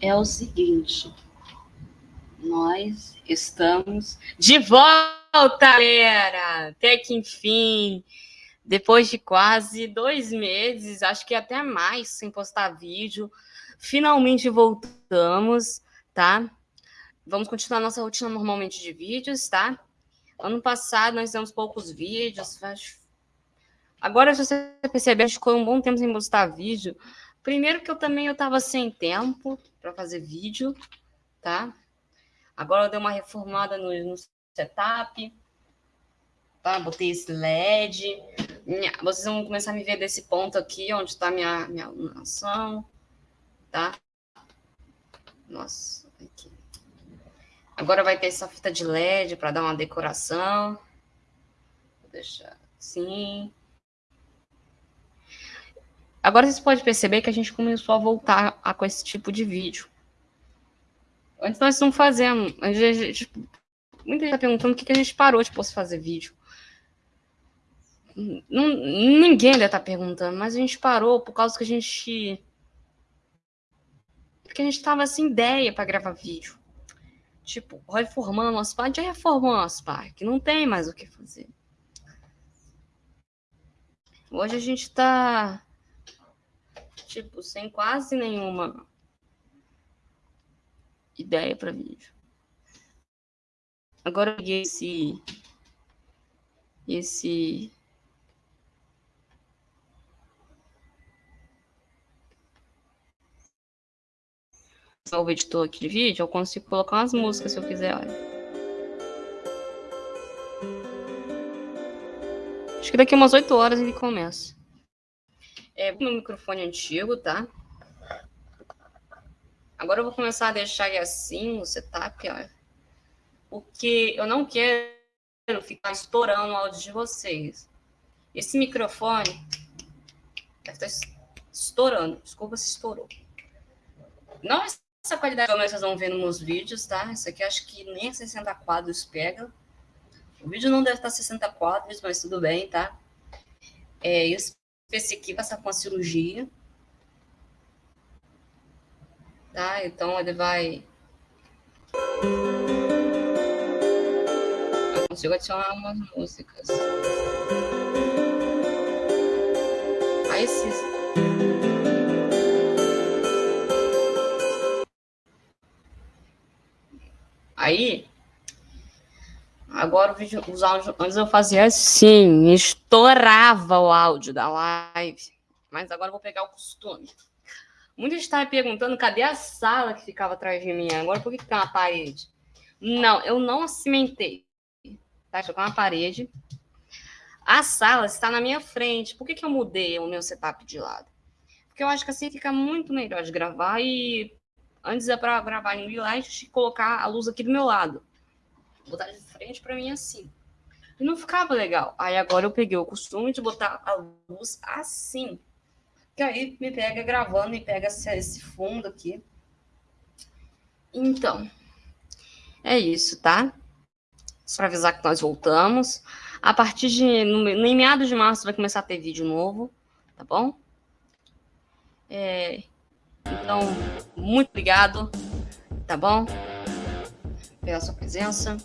é o seguinte. Nós estamos de volta, galera! Até que enfim, depois de quase dois meses, acho que até mais, sem postar vídeo, finalmente voltamos, tá? Vamos continuar nossa rotina normalmente de vídeos, tá? Ano passado nós fizemos poucos vídeos. Agora, se você perceber, a gente ficou um bom tempo sem postar vídeo. Primeiro que eu também eu estava sem tempo para fazer vídeo, tá? Agora eu dei uma reformada no, no setup, tá? Botei esse LED. Minha, vocês vão começar a me ver desse ponto aqui, onde está minha, minha iluminação, tá? Nossa, aqui. Agora vai ter essa fita de LED para dar uma decoração. Vou deixar assim. Agora vocês podem perceber que a gente começou a voltar a, com esse tipo de vídeo. Antes nós não fazendo. A gente, muita gente está perguntando por que, que a gente parou de fazer vídeo. Não, ninguém deve estar tá perguntando, mas a gente parou por causa que a gente. Porque a gente estava sem ideia para gravar vídeo. Tipo, reformando nosso pai, já reformou nosso pai, que não tem mais o que fazer. Hoje a gente está tipo, sem quase nenhuma ideia para vídeo. Agora eu peguei esse esse o editor aqui de vídeo, eu consigo colocar umas músicas se eu quiser. Acho que daqui umas 8 horas ele começa. É meu microfone antigo, tá? Agora eu vou começar a deixar ele assim, o setup, ó. Porque eu não quero ficar estourando o áudio de vocês. Esse microfone deve estar estourando. Desculpa se estourou. Não essa qualidade que vocês vão ver nos meus vídeos, tá? Isso aqui acho que nem 60 quadros pega. O vídeo não deve estar 60 quadros, mas tudo bem, tá? É, esse aqui vai passar com a cirurgia. Tá? Então ele vai. Eu consigo adicionar umas músicas. Aí esses. Aí, agora vídeo, os áudios, antes eu fazia assim, estourava o áudio da live. Mas agora eu vou pegar o costume. Muita gente estava perguntando cadê a sala que ficava atrás de mim. Agora, por que, que tem uma parede? Não, eu não cimentei. Tá? Ficou uma parede. A sala está na minha frente. Por que, que eu mudei o meu setup de lado? Porque eu acho que assim fica muito melhor de gravar e antes é para gravar em light colocar a luz aqui do meu lado. Botar de frente para mim assim. E não ficava legal. Aí agora eu peguei o costume de botar a luz assim que aí me pega gravando e pega esse fundo aqui. Então, é isso, tá? Só para avisar que nós voltamos. A partir de. No, no em meados de março vai começar a ter vídeo novo, tá bom? É, então, muito obrigado, tá bom? Pela sua presença.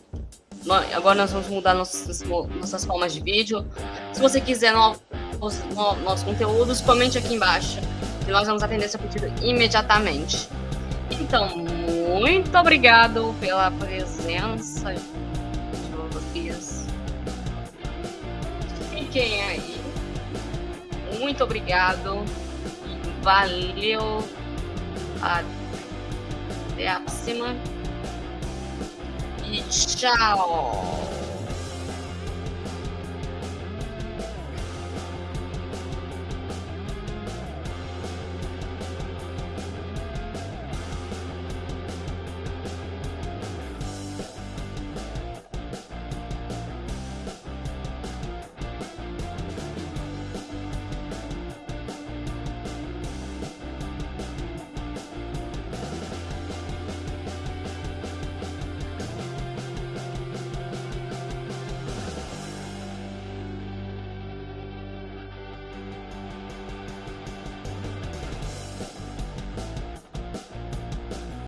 Agora nós vamos mudar nossas, nossas formas de vídeo. Se você quiser novos no, nossos conteúdos, comente aqui embaixo. E nós vamos atender seu pedido imediatamente. Então, muito obrigado pela presença de vocês. Fiquem aí. Muito obrigado. Valeu. Até a próxima. E tchau.